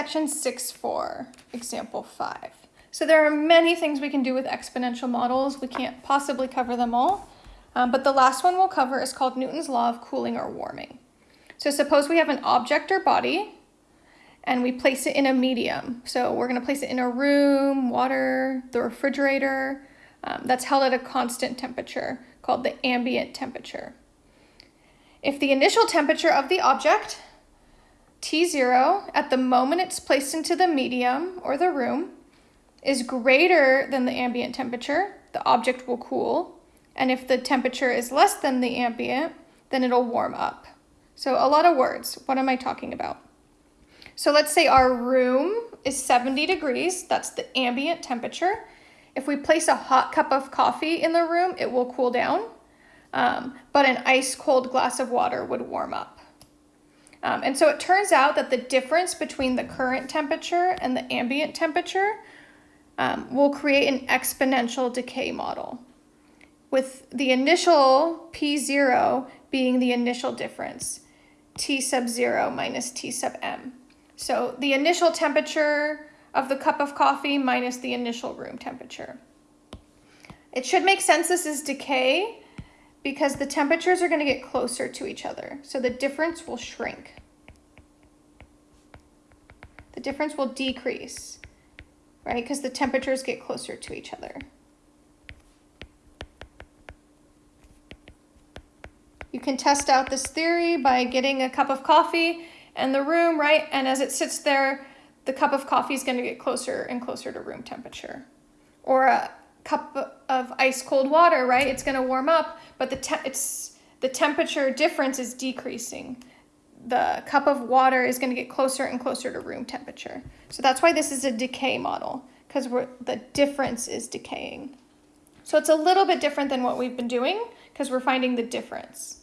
section 6.4, example 5. So there are many things we can do with exponential models. We can't possibly cover them all. Um, but the last one we'll cover is called Newton's law of cooling or warming. So suppose we have an object or body and we place it in a medium. So we're gonna place it in a room, water, the refrigerator, um, that's held at a constant temperature called the ambient temperature. If the initial temperature of the object, T0, at the moment it's placed into the medium or the room, is greater than the ambient temperature, the object will cool. And if the temperature is less than the ambient, then it'll warm up. So a lot of words. What am I talking about? So let's say our room is 70 degrees. That's the ambient temperature. If we place a hot cup of coffee in the room, it will cool down. Um, but an ice cold glass of water would warm up. Um, and so it turns out that the difference between the current temperature and the ambient temperature um, will create an exponential decay model with the initial P0 being the initial difference, T sub 0 minus T sub m. So the initial temperature of the cup of coffee minus the initial room temperature. It should make sense this is decay because the temperatures are going to get closer to each other. So the difference will shrink. The difference will decrease right? Because the temperatures get closer to each other. You can test out this theory by getting a cup of coffee in the room, right? And as it sits there, the cup of coffee is going to get closer and closer to room temperature. Or a cup of ice cold water, right? It's going to warm up, but the it's the temperature difference is decreasing the cup of water is going to get closer and closer to room temperature. So that's why this is a decay model, because the difference is decaying. So it's a little bit different than what we've been doing, because we're finding the difference.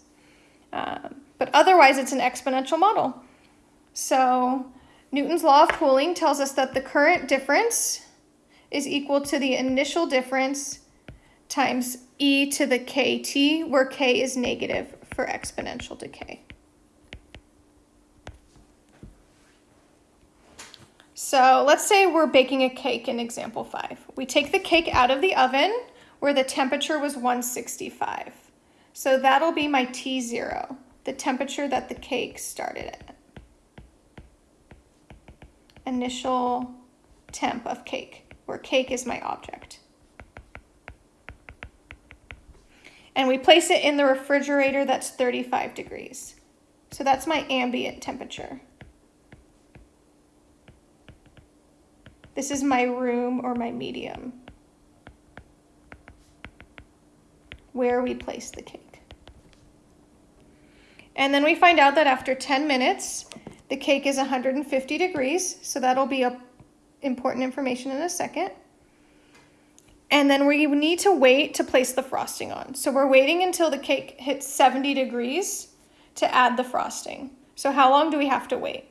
Um, but otherwise, it's an exponential model. So Newton's law of cooling tells us that the current difference is equal to the initial difference times e to the kt, where k is negative for exponential decay. So let's say we're baking a cake in example five. We take the cake out of the oven where the temperature was 165. So that'll be my T0, the temperature that the cake started at. Initial temp of cake, where cake is my object. And we place it in the refrigerator that's 35 degrees. So that's my ambient temperature. This is my room or my medium where we place the cake. And then we find out that after 10 minutes, the cake is 150 degrees, so that'll be a important information in a second. And then we need to wait to place the frosting on. So we're waiting until the cake hits 70 degrees to add the frosting. So how long do we have to wait?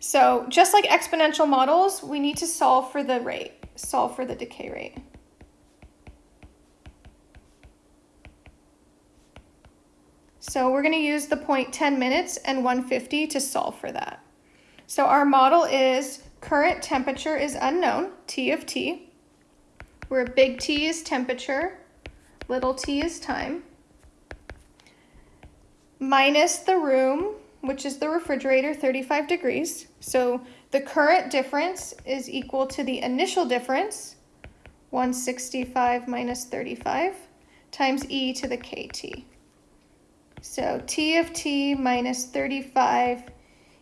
So just like exponential models, we need to solve for the rate, solve for the decay rate. So we're going to use the point 10 minutes and 150 to solve for that. So our model is current temperature is unknown, T of T, where big T is temperature, little t is time, minus the room, which is the refrigerator, 35 degrees. So the current difference is equal to the initial difference, 165 minus 35, times e to the kt. So t of t minus 35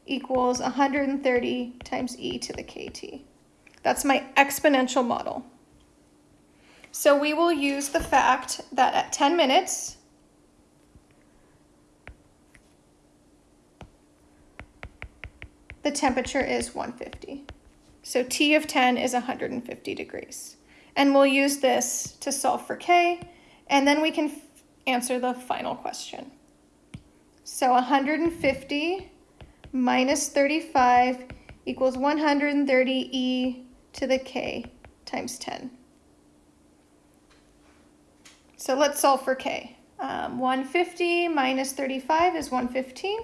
equals 130 times e to the kt. That's my exponential model. So we will use the fact that at 10 minutes, the temperature is 150. So T of 10 is 150 degrees. And we'll use this to solve for K, and then we can answer the final question. So 150 minus 35 equals 130 e to the k times 10. So let's solve for k. Um, 150 minus 35 is 115.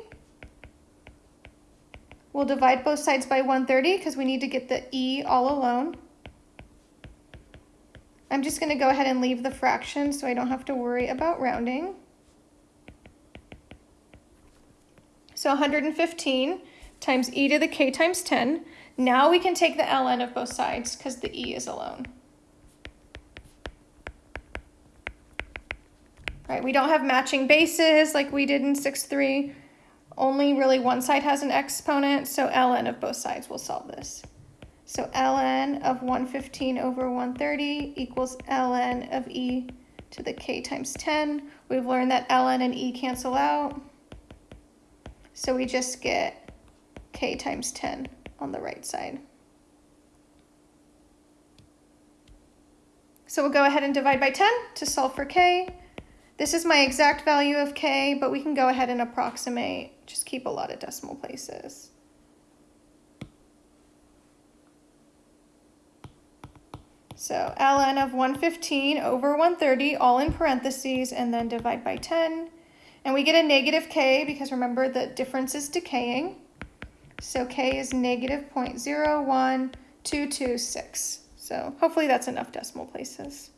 We'll divide both sides by 130 because we need to get the e all alone. I'm just going to go ahead and leave the fraction so I don't have to worry about rounding. So 115 times e to the k times 10. Now we can take the ln of both sides because the e is alone. Right, we don't have matching bases like we did in 6-3. Only really one side has an exponent, so ln of both sides will solve this. So ln of 115 over 130 equals ln of e to the k times 10. We've learned that ln and e cancel out. So we just get k times 10 on the right side. So we'll go ahead and divide by 10 to solve for k. This is my exact value of k, but we can go ahead and approximate, just keep a lot of decimal places. So ln of 115 over 130, all in parentheses, and then divide by 10. And we get a negative k because remember the difference is decaying. So k is negative 0.01226. So hopefully that's enough decimal places.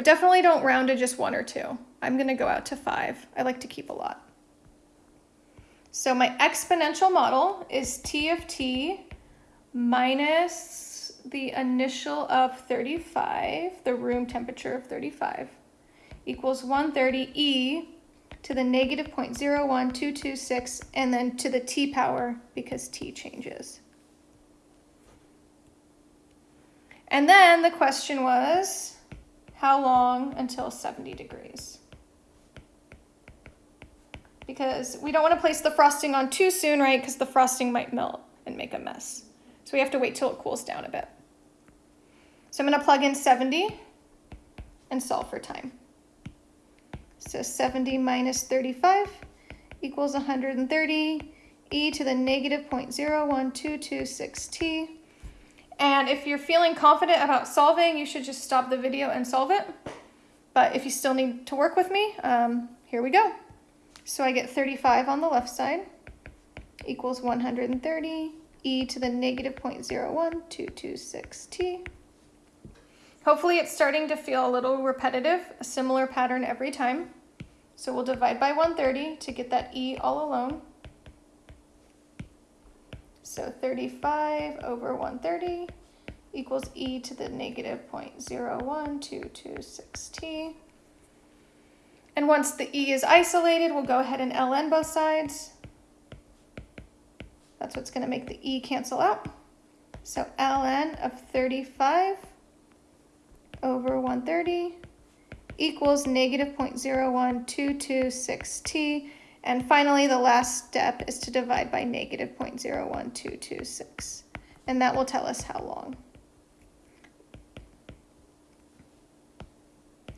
But definitely don't round to just one or two. I'm going to go out to five. I like to keep a lot. So my exponential model is t of t minus the initial of 35, the room temperature of 35, equals 130 e to the negative 0.01226 and then to the t power because t changes. And then the question was, how long until 70 degrees? Because we don't want to place the frosting on too soon, right? Because the frosting might melt and make a mess. So we have to wait till it cools down a bit. So I'm going to plug in 70 and solve for time. So 70 minus 35 equals 130 e to the negative 0.01226t. And if you're feeling confident about solving, you should just stop the video and solve it. But if you still need to work with me, um, here we go. So I get 35 on the left side equals 130 e to the negative 0.01226t. Hopefully it's starting to feel a little repetitive, a similar pattern every time. So we'll divide by 130 to get that e all alone. So 35 over 130 equals e to the negative 0.01226t. And once the e is isolated, we'll go ahead and ln both sides. That's what's going to make the e cancel out. So ln of 35 over 130 equals negative 0.01226t. And finally, the last step is to divide by negative 0.01226. And that will tell us how long.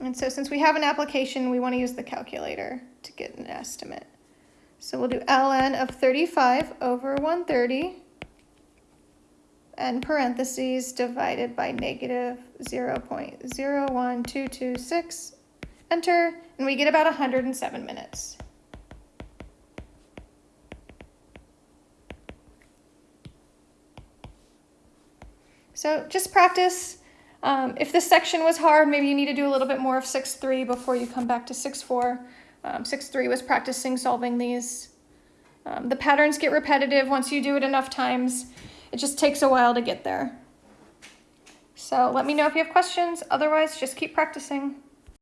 And so since we have an application, we want to use the calculator to get an estimate. So we'll do ln of 35 over 130 and parentheses divided by negative 0.01226. Enter, and we get about 107 minutes. So just practice. Um, if this section was hard, maybe you need to do a little bit more of 6-3 before you come back to 6-4. Um, 6-3 was practicing solving these. Um, the patterns get repetitive once you do it enough times. It just takes a while to get there. So let me know if you have questions. Otherwise, just keep practicing.